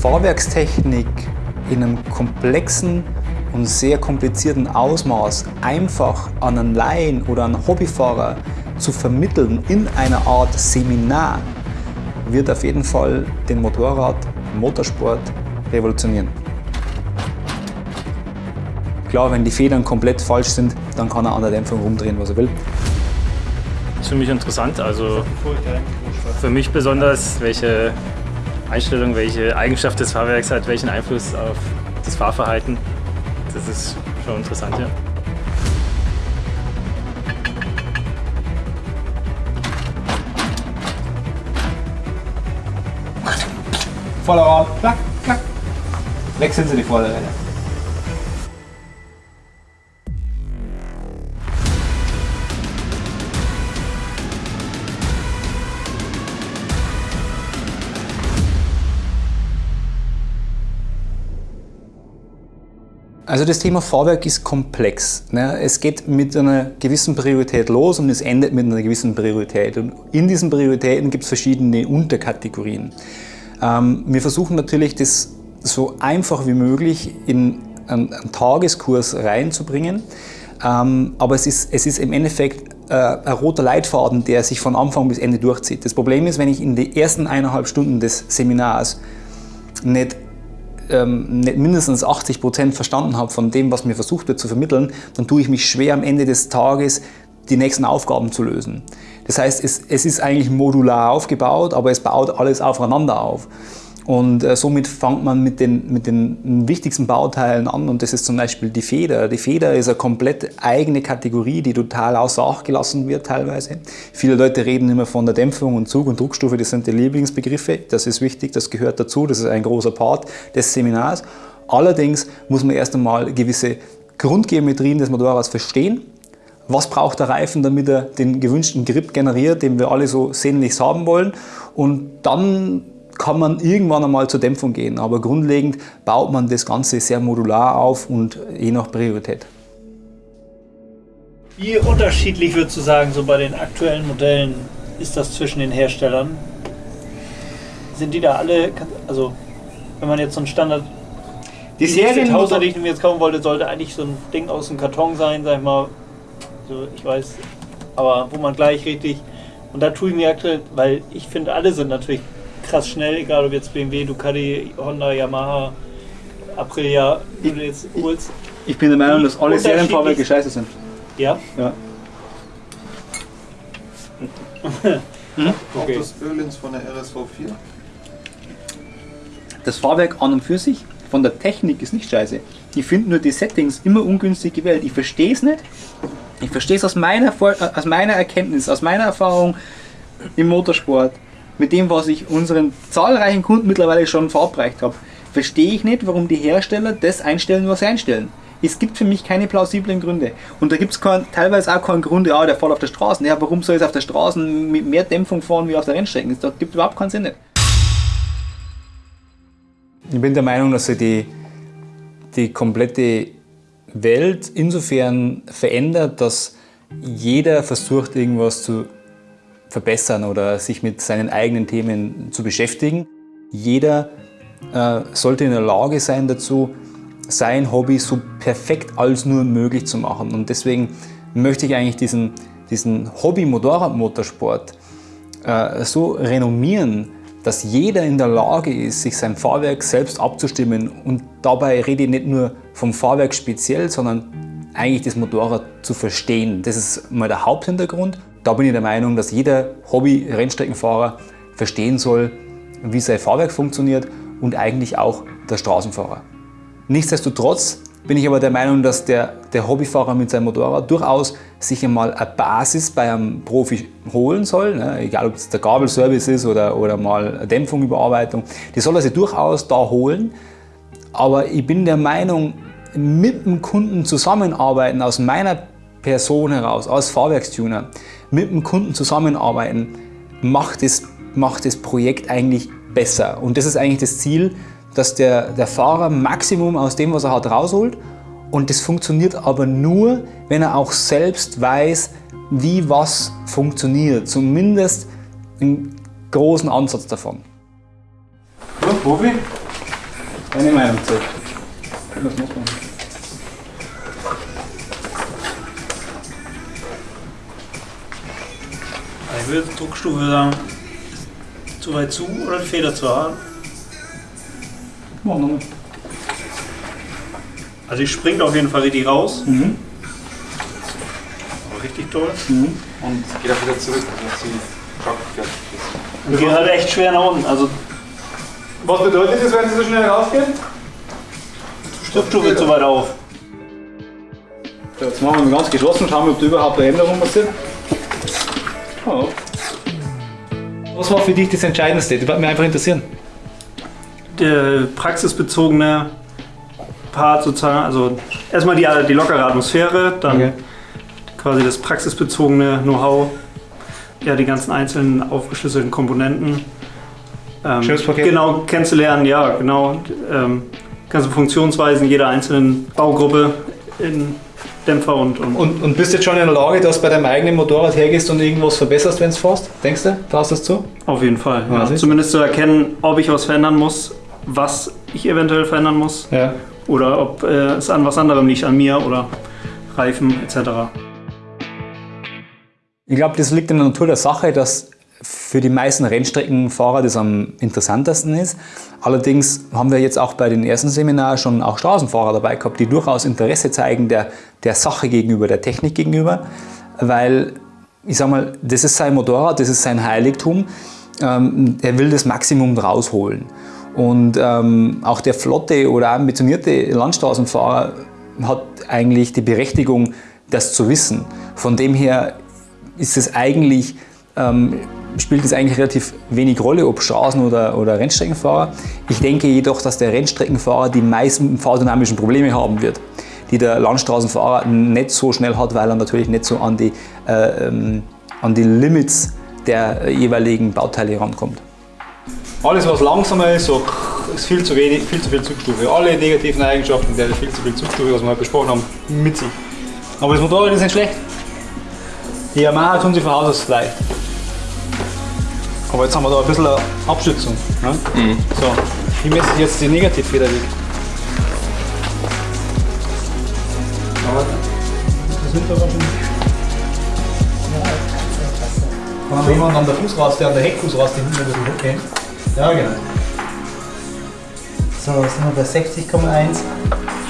Fahrwerkstechnik in einem komplexen und sehr komplizierten Ausmaß einfach an einen Laien oder einen Hobbyfahrer zu vermitteln in einer Art Seminar, wird auf jeden Fall den Motorrad, Motorsport revolutionieren. Klar, wenn die Federn komplett falsch sind, dann kann er an der Dämpfung rumdrehen, was er will. Das für mich interessant. Also für mich besonders, welche Einstellung, welche Eigenschaft des Fahrwerks hat, welchen Einfluss auf das Fahrverhalten. Das ist schon interessant, ja. Vorderrad, klack, klack. Wechseln Sie die Vorderräder. Also das Thema Fahrwerk ist komplex. Ne? Es geht mit einer gewissen Priorität los und es endet mit einer gewissen Priorität. Und in diesen Prioritäten gibt es verschiedene Unterkategorien. Ähm, wir versuchen natürlich, das so einfach wie möglich in einen, Tageskurs reinzubringen. Ähm, aber es ist, es ist im Endeffekt äh, ein roter Leitfaden, der sich von Anfang bis Ende durchzieht. Das Problem ist, wenn ich in den ersten eineinhalb Stunden des Seminars nicht ähm, nicht mindestens 80 Prozent verstanden habe von dem, was mir versucht wird zu vermitteln, dann tue ich mich schwer am Ende des Tages die nächsten Aufgaben zu lösen. Das heißt, es, es ist eigentlich modular aufgebaut, aber es baut alles aufeinander auf. Und äh, somit fängt man mit den, mit den wichtigsten Bauteilen an und das ist zum Beispiel die Feder. Die Feder ist eine komplett eigene Kategorie, die total außer Acht gelassen wird teilweise. Viele Leute reden immer von der Dämpfung und Zug- und Druckstufe, das sind die Lieblingsbegriffe. Das ist wichtig, das gehört dazu, das ist ein großer Part des Seminars. Allerdings muss man erst einmal gewisse Grundgeometrien des Motorrads verstehen was braucht der Reifen, damit er den gewünschten Grip generiert, den wir alle so sehnlichst haben wollen. Und dann kann man irgendwann einmal zur Dämpfung gehen, aber grundlegend baut man das Ganze sehr modular auf und je nach Priorität. Wie unterschiedlich würdest du sagen, so bei den aktuellen Modellen ist das zwischen den Herstellern? Sind die da alle, also wenn man jetzt so ein Standard die Serien die ich mir jetzt kaufen wollte, sollte eigentlich so ein Ding aus dem Karton sein, sag ich mal. So, ich weiß, aber wo man gleich richtig. Und da tue ich mir aktuell, weil ich finde, alle sind natürlich krass schnell, egal ob jetzt BMW, Ducati, Honda, Yamaha, Aprilia, die du jetzt holst. Ich bin der Meinung, dass alle Serienfahrwerke scheiße sind. Ja? Ja. hm? Okay. Das Ölins von der RSV 4? Das Fahrwerk an und für sich, von der Technik ist nicht scheiße. Ich finde nur die Settings immer ungünstig gewählt. Ich verstehe es nicht. Ich verstehe es aus meiner, aus meiner Erkenntnis, aus meiner Erfahrung im Motorsport mit dem, was ich unseren zahlreichen Kunden mittlerweile schon verabreicht habe, verstehe ich nicht, warum die Hersteller das einstellen, was sie einstellen. Es gibt für mich keine plausiblen Gründe. Und da gibt es teilweise auch keinen Grund, ja, der fährt auf der Straße. Ja, warum soll es auf der Straße mit mehr Dämpfung fahren wie auf der Rennstrecke? Das gibt überhaupt keinen Sinn. Nicht. Ich bin der Meinung, dass sich die, die komplette Welt insofern verändert, dass jeder versucht, irgendwas zu verbessern oder sich mit seinen eigenen Themen zu beschäftigen. Jeder äh, sollte in der Lage sein dazu, sein Hobby so perfekt als nur möglich zu machen. Und deswegen möchte ich eigentlich diesen, diesen Hobby-Motorradmotorsport äh, so renommieren, dass jeder in der Lage ist, sich sein Fahrwerk selbst abzustimmen. Und dabei rede ich nicht nur vom Fahrwerk speziell, sondern eigentlich das Motorrad zu verstehen. Das ist mal der Haupthintergrund. Da bin ich der Meinung, dass jeder Hobby-Rennstreckenfahrer verstehen soll, wie sein Fahrwerk funktioniert und eigentlich auch der Straßenfahrer. Nichtsdestotrotz bin ich aber der Meinung, dass der, der Hobbyfahrer mit seinem Motorrad durchaus sich einmal eine Basis bei einem Profi holen soll, ne? egal ob es der Gabelservice ist oder, oder mal eine Überarbeitung, die soll er sich durchaus da holen. Aber ich bin der Meinung, mit dem Kunden zusammenarbeiten aus meiner Person heraus, als Fahrwerkstuner, mit dem Kunden zusammenarbeiten, macht das, macht das Projekt eigentlich besser. Und das ist eigentlich das Ziel, dass der, der Fahrer Maximum aus dem, was er hat, rausholt. Und das funktioniert aber nur, wenn er auch selbst weiß, wie was funktioniert. Zumindest einen großen Ansatz davon. Ja, Profi, Deine Meinung zu. Ich würde Druckstufe sagen, zu weit zu oder die Feder zu hart? Mach nochmal. Also die springt auf jeden Fall richtig raus. Mhm. Aber richtig toll. Mhm. Und geht auch wieder zurück, dass sie. Und geht halt echt schwer nach unten. Also Was bedeutet das, wenn sie so schnell rausgehen? Druckstufe zu weit auf. So, jetzt machen wir mal ganz geschlossen, schauen wir, ob da überhaupt eine Änderung passiert. Oh. Was war für dich das Entscheidendste? Das würde mich einfach interessieren. Der praxisbezogene Part sozusagen, also erstmal die, die lockere Atmosphäre, dann Okay. quasi das praxisbezogene Know-how, ja, die ganzen einzelnen aufgeschlüsselten Komponenten. Ähm, Schönes Paket. Genau kennenzulernen, ja, genau. Ähm, ganze Funktionsweisen jeder einzelnen Baugruppe in Dämpfer und, und, Und, und bist jetzt schon in der Lage, dass du bei deinem eigenen Motorrad hergehst und irgendwas verbesserst, wenn du fährst? Denkst du? Traust du das zu? auf jeden Fall. Ja, Ja. Zumindest zu erkennen, ob ich was verändern muss, was ich eventuell verändern muss Ja. oder ob äh, es an was anderem liegt, an mir oder Reifen etc. Ich glaube, das liegt in der Natur der Sache, dass für die meisten Rennstreckenfahrer das am interessantesten ist. Allerdings haben wir jetzt auch bei den ersten Seminaren schon auch Straßenfahrer dabei gehabt, die durchaus Interesse zeigen der, der Sache gegenüber, der Technik gegenüber, weil ich sag mal, das ist sein Motorrad, das ist sein Heiligtum. Ähm, er will das Maximum rausholen. Und ähm, auch der flotte oder ambitionierte Landstraßenfahrer hat eigentlich die Berechtigung, das zu wissen. Von dem her ist es eigentlich, ähm, spielt es eigentlich relativ wenig Rolle, ob Straßen- oder, oder Rennstreckenfahrer. Ich denke jedoch, dass der Rennstreckenfahrer die meisten fahrdynamischen Probleme haben wird, die der Landstraßenfahrer nicht so schnell hat, weil er natürlich nicht so an die, äh, ähm, an die Limits der jeweiligen Bauteile rankommt. Alles, was langsamer ist, ist viel zu wenig, viel zu viel Zugstufe. Alle negativen Eigenschaften, der viel zu viel Zugstufe, was wir heute besprochen haben, mit sich. Aber das Motorrad ist nicht schlecht. Die Yamaha tun sie von Haus aus leicht. Aber jetzt haben wir da ein bisschen eine Abstützung. Ne? So, wie messe ich jetzt die Negativfeder weg? Aber das sind aber schon. Kann jemand an der Fußraste, an der Heckfußraste hinten ein bisschen hochgehen? Ja, genau. So, sind wir bei 60,1,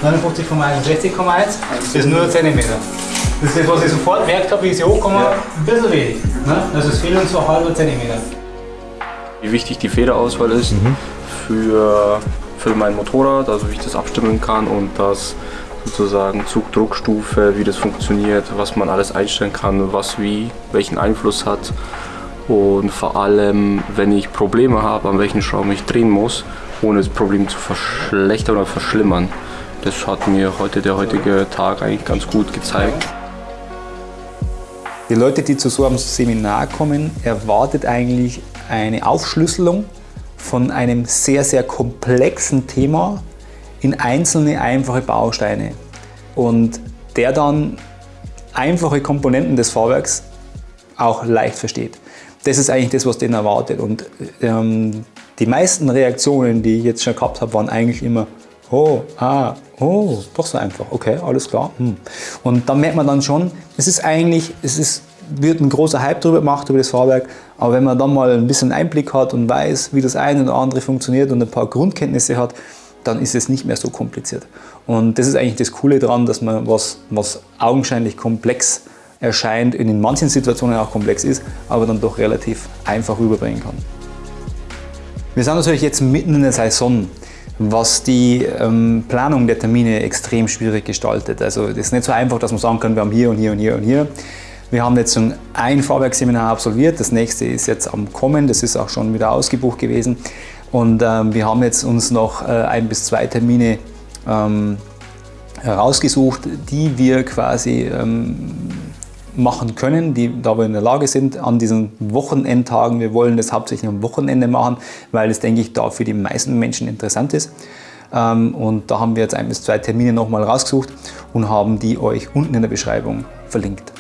59,1 und 60,1. Das ist nur ein Zentimeter. Das ist das, was ich sofort gemerkt habe, wie ich sie hochkomme, ein bisschen wenig. Ne? Also es fehlen uns so ein halber Zentimeter. Wie wichtig die Federauswahl ist für, für mein Motorrad, also wie ich das abstimmen kann und das sozusagen Zugdruckstufe, wie das funktioniert, was man alles einstellen kann, was wie, welchen Einfluss hat und vor allem, wenn ich Probleme habe, an welchen Schrauben ich drehen muss, ohne das Problem zu verschlechtern oder verschlimmern. Das hat mir heute der heutige Tag eigentlich ganz gut gezeigt. Die Leute, die zu so einem Seminar kommen, erwartet eigentlich eine Aufschlüsselung von einem sehr, sehr komplexen Thema in einzelne einfache Bausteine. Und der dann einfache Komponenten des Fahrwerks auch leicht versteht. Das ist eigentlich das, was den erwartet. Und ähm, die meisten Reaktionen, die ich jetzt schon gehabt habe, waren eigentlich immer, oh, ah, oh, doch so einfach, okay, alles klar. Hm. Und dann merkt man dann schon, es ist eigentlich, es ist, wird ein großer Hype darüber gemacht, über das Fahrwerk, aber wenn man dann mal ein bisschen Einblick hat und weiß, wie das eine oder andere funktioniert und ein paar Grundkenntnisse hat, dann ist es nicht mehr so kompliziert. Und das ist eigentlich das Coole daran, dass man was, was augenscheinlich komplex erscheint, in manchen Situationen auch komplex ist, aber dann doch relativ einfach rüberbringen kann. Wir sind natürlich jetzt mitten in der Saison, was die ähm, Planung der Termine extrem schwierig gestaltet. Also das ist nicht so einfach, dass man sagen kann, wir haben hier und hier und hier und hier. Wir haben jetzt schon ein Fahrwerksseminar absolviert, das nächste ist jetzt am Kommen, das ist auch schon wieder ausgebucht gewesen. Und ähm, wir haben jetzt uns noch äh, ein bis zwei Termine ähm, herausgesucht, die wir quasi ähm, machen können, die da wir in der Lage sind an diesen Wochenendtagen. Wir wollen das hauptsächlich am Wochenende machen, weil es, denke ich, da für die meisten Menschen interessant ist. Ähm, Und da haben wir jetzt ein bis zwei Termine nochmal rausgesucht und haben die euch unten in der Beschreibung verlinkt.